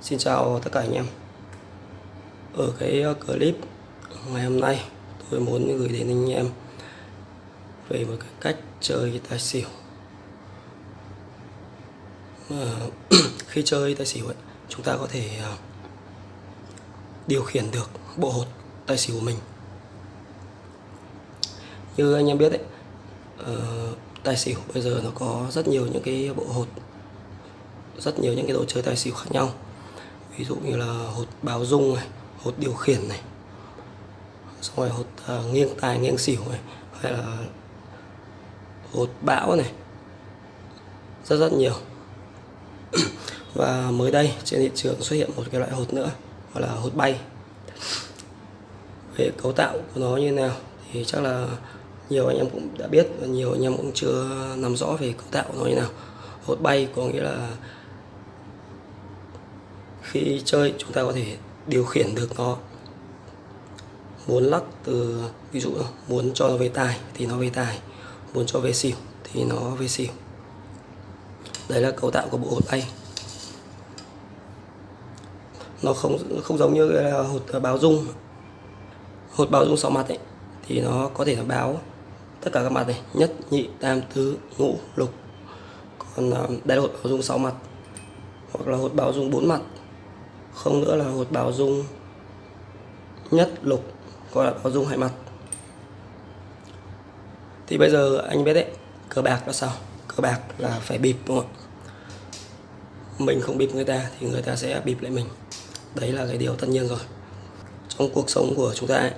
Xin chào tất cả anh em. Ở cái ờ, clip ngày hôm nay tôi muốn gửi đến anh em về một cái cách chơi tài xỉu. Mà khi chơi tài xỉu ấy, chúng ta có thể ờ, điều khiển được bộ hột tài xỉu của mình. Như anh em biết đấy ờ, tài xỉu bây giờ nó có rất nhiều những cái bộ hột rất nhiều những cái đồ chơi tài xỉu khác nhau ví dụ như là hột báo dung này hột điều khiển này xong rồi hột uh, nghiêng tài nghiêng xỉu này hay là hột bão này. Rất rất nhiều. Và mới đây trên thị trường xuất hiện một cái loại hột nữa gọi là hột bay. Về cấu tạo của nó như nào thì chắc là nhiều anh em cũng đã biết và nhiều anh em cũng chưa nắm rõ về cấu tạo của nó như nào. Hột bay có nghĩa là khi chơi chúng ta có thể điều khiển được nó. Muốn lắc từ, ví dụ, muốn cho nó về tài thì nó về tài, muốn cho về xỉu thì nó về xỉu. Đấy là cấu tạo của bộ hột bay. Nó không không giống như là hột ờ, báo dung. Hột báo dung sáu mặt ấy, thì nó có thể là báo tất cả các mặt này, nhất, nhị, tam, tứ, ngũ, lục. Còn ờ, đây là hột báo dung sáu mặt hoặc là hột báo dung bốn mặt không nữa là hột báo dung nhất lục gọi là báo dung hai mặt. Thì bây giờ anh biết đấy cờ bạc là sao? Cờ bạc là phải bịp đúng không mình không bịp người ta thì người ta sẽ bịp lại mình. Đấy là cái điều tất nhiên rồi. Trong cuộc sống của chúng ta ấy,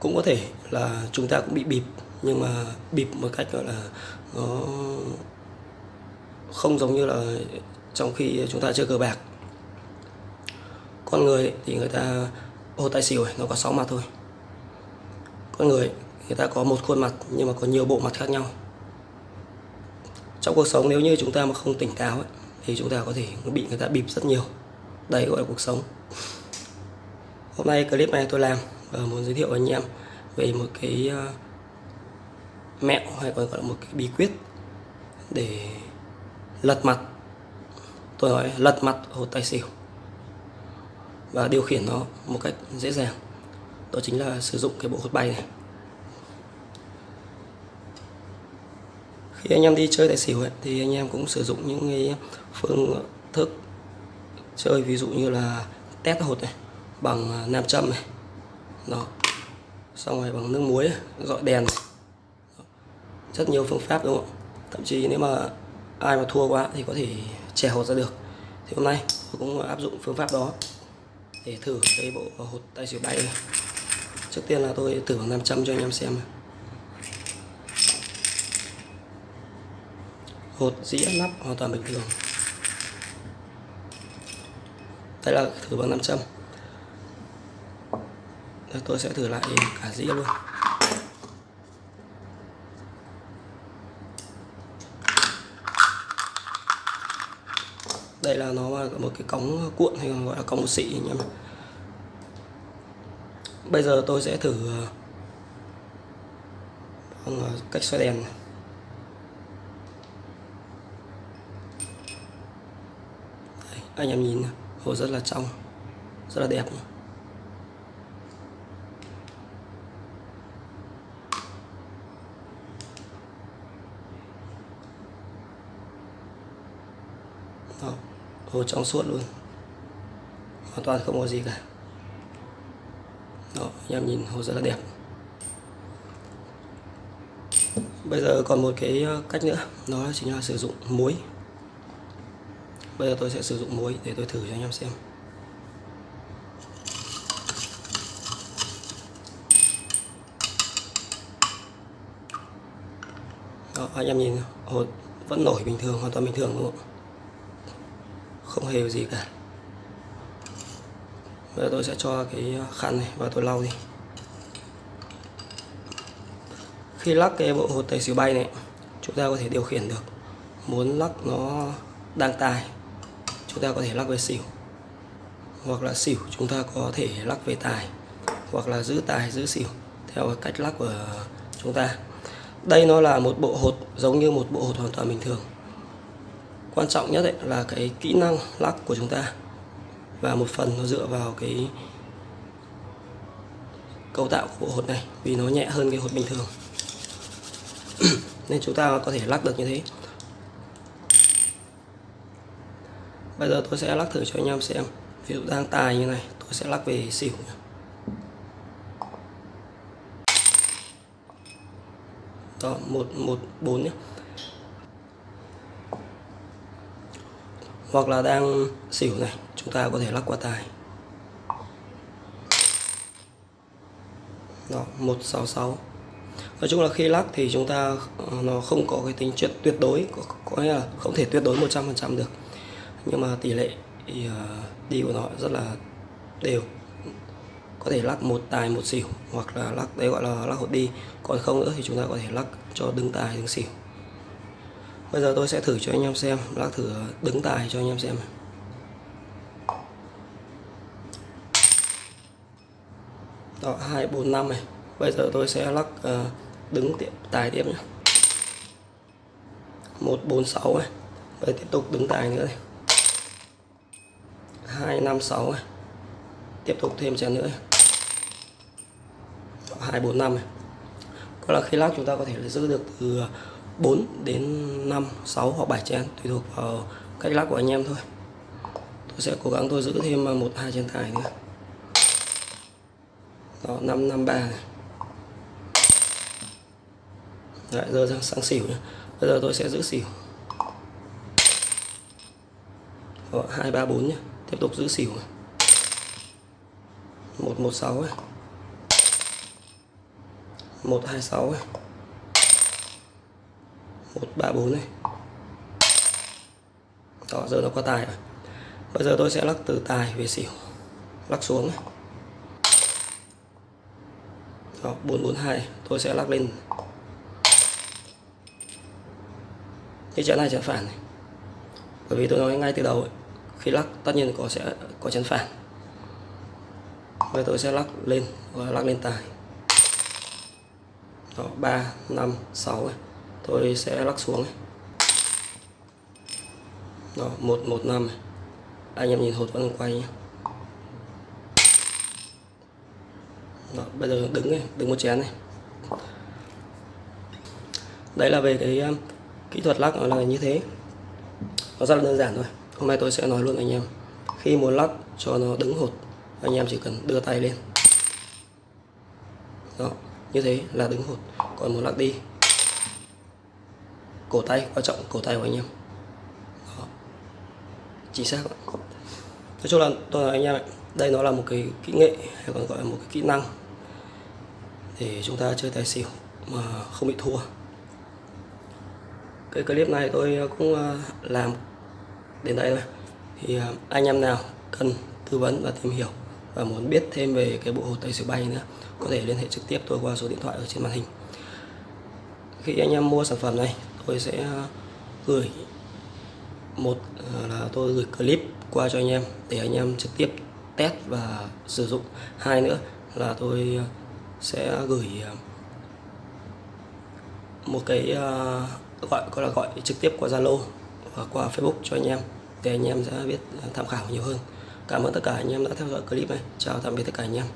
cũng có thể là chúng ta cũng bị bịp nhưng mà bịp một cách gọi là nó không giống như là trong khi chúng ta chơi cờ bạc. Con người thì người ta ô tài xỉu nó có 6 mặt thôi. Con người người ta có một khuôn mặt nhưng mà có nhiều bộ mặt khác nhau. Trong cuộc sống nếu như chúng ta mà không tỉnh táo ấy, thì chúng ta có thể bị người ta bịp rất nhiều. Đây gọi là cuộc sống. Hôm nay clip này tôi làm và muốn giới thiệu với anh em về một cái ờ, mẹo hay còn gọi là một cái bí quyết để lật mặt tôi nói lật mặt hột tài xỉu và điều khiển nó một cách dễ dàng. Đó chính là sử dụng cái bộ hột bay này. Khi anh em đi chơi tài xỉu ấy, thì anh em cũng sử dụng những cái phương thức chơi ví dụ như là test hột này bằng à, nam châm này đó. Xong rồi bằng nước muối dọi đèn này. rất nhiều phương pháp đúng không thậm chí nếu mà ai mà thua quá thì có thể trèo hột ra được. Thì hôm nay tôi cũng áp dụng phương pháp đó để thử cái bộ hột tay xỉu bay này. Trước tiên là tôi thử bằng 500 cho anh em xem hột dĩa nắp hoàn toàn bình thường. Đây là thử bằng 500 Đây, tôi sẽ thử lại cả dĩa luôn. Đây là nó là một cái cống cuộn hay còn gọi là cống xị anh em bây giờ tôi sẽ thử bằng cách xoay đèn này. Đây, anh em nhìn hồ rất là trong rất là đẹp Đó hồ trong suốt luôn. Hoàn toàn không có gì cả. Đó, anh em nhìn hồ rất là đẹp. Bây giờ còn một cái ờ, cách nữa. Đó chính là sử dụng muối. Bây giờ tôi sẽ sử dụng muối để tôi thử cho anh em xem. Đó, anh em nhìn hồ vẫn nổi bình thường, hoàn toàn bình thường, đúng không không hề gì cả. Bây giờ tôi sẽ cho cái khăn này và tôi lau đi. Khi lắc cái bộ hột tài xỉu bay này, chúng ta có thể điều khiển được. Muốn lắc nó đang tài chúng ta có thể lắc về xỉu. Hoặc là xỉu chúng ta có thể lắc về tài, hoặc là giữ tài, giữ xỉu theo cách lắc của chúng ta. Đây nó là một bộ hột giống như một bộ hột hoàn toàn bình thường quan trọng nhất ấy là cái kỹ năng lắc của chúng ta. Và một phần nó dựa vào cái cấu tạo của hột này, vì nó nhẹ hơn cái hột bình thường. Nên chúng ta có thể lắc được như thế. Bây giờ tôi sẽ lắc thử cho anh em xem. Ví dụ đang tài như này, tôi sẽ lắc về xỉu đó, một một, bốn nhé hoặc là đang xỉu này chúng ta có thể lắc qua tài đó 166 nói chung là khi lắc thì chúng ta ờ, nó không có cái tính chuyện tuyệt đối có, có nghĩa là không thể tuyệt đối 100% được. Nhưng mà tỷ lệ thì, uh, đi của nó rất là đều. Có thể lắc một tài một xỉu hoặc là lắc đấy gọi là lắc hột đi. Còn không nữa thì chúng ta có thể lắc cho đứng tài đứng xỉu bây giờ tôi sẽ thử cho anh em xem lắc thử ờ, đứng tài cho anh em xem. Đó hai bốn năm này. Bây giờ tôi sẽ lắc uh, đứng tiệm tài tiếp nhé một bốn sáu này. Bây tiếp tục đứng tài nữa này. Hai năm sáu này. Tiếp tục thêm chén nữa hai bốn năm này. Có là khi lắc chúng ta có thể giữ được từ ờ, 4 đến 5, 6 hoặc 7 chén tùy thuộc vào cách lắc của anh em thôi. Tôi sẽ cố gắng tôi giữ thêm à, một hai chén tài nữa. Đó 553 này. Đấy, giờ sang, sang xỉu nhé bây giờ tôi sẽ giữ xỉu. Đó, 234 nhé tiếp tục giữ xỉu này. 116 này 126 này 134 này. Đó giờ nó có tài rồi. Bây giờ tôi sẽ lắc từ tài về xỉu. Lắc xuống này. Đó 442 tôi sẽ lắc lên. Cái chén này chén phản này. Bởi vì tôi nói ngay từ đầu ấy, khi lắc tất nhiên có sẽ có chén phản. Bây giờ tôi sẽ lắc lên và lắc lên tài. Đó 3 5 6 này tôi sẽ lắc xuống này. đó 115 này. anh em nhìn hột vẫn quay nhé đó, bây giờ đứng này, đứng một chén này. Đấy là về cái um, kỹ thuật lắc nó là như thế. Nó rất là đơn giản thôi. Hôm nay tôi sẽ nói luôn anh em. Khi muốn lắc cho nó đứng hột anh em chỉ cần đưa tay lên. Đó như thế là đứng hột. Còn muốn lắc đi cổ tay, quan trọng cổ tay của anh em. Đó. chính xác nói chung là, tôi nói anh em đây nó là một cái kỹ nghệ hay còn gọi là một cái kỹ năng để chúng ta chơi tài xỉu mà không bị thua. Cái clip này tôi cũng ờ, làm đến đây thôi. Thì ờ, anh em nào cần tư vấn và tìm hiểu và muốn biết thêm về cái bộ hồ tây xỉu bay nữa, có thể liên hệ trực tiếp tôi qua số điện thoại ở trên màn hình. Khi anh em mua sản phẩm này tôi sẽ ờ, gửi một ờ, là tôi gửi clip qua cho anh em để anh em trực tiếp test và sử dụng hai nữa là tôi ờ, sẽ gửi một cái gọi gọi là gọi trực tiếp qua Zalo và qua Facebook cho anh em để anh em sẽ biết tham khảo nhiều hơn. Cảm ơn tất cả anh em đã theo dõi clip này. Chào tạm biệt tất cả anh em.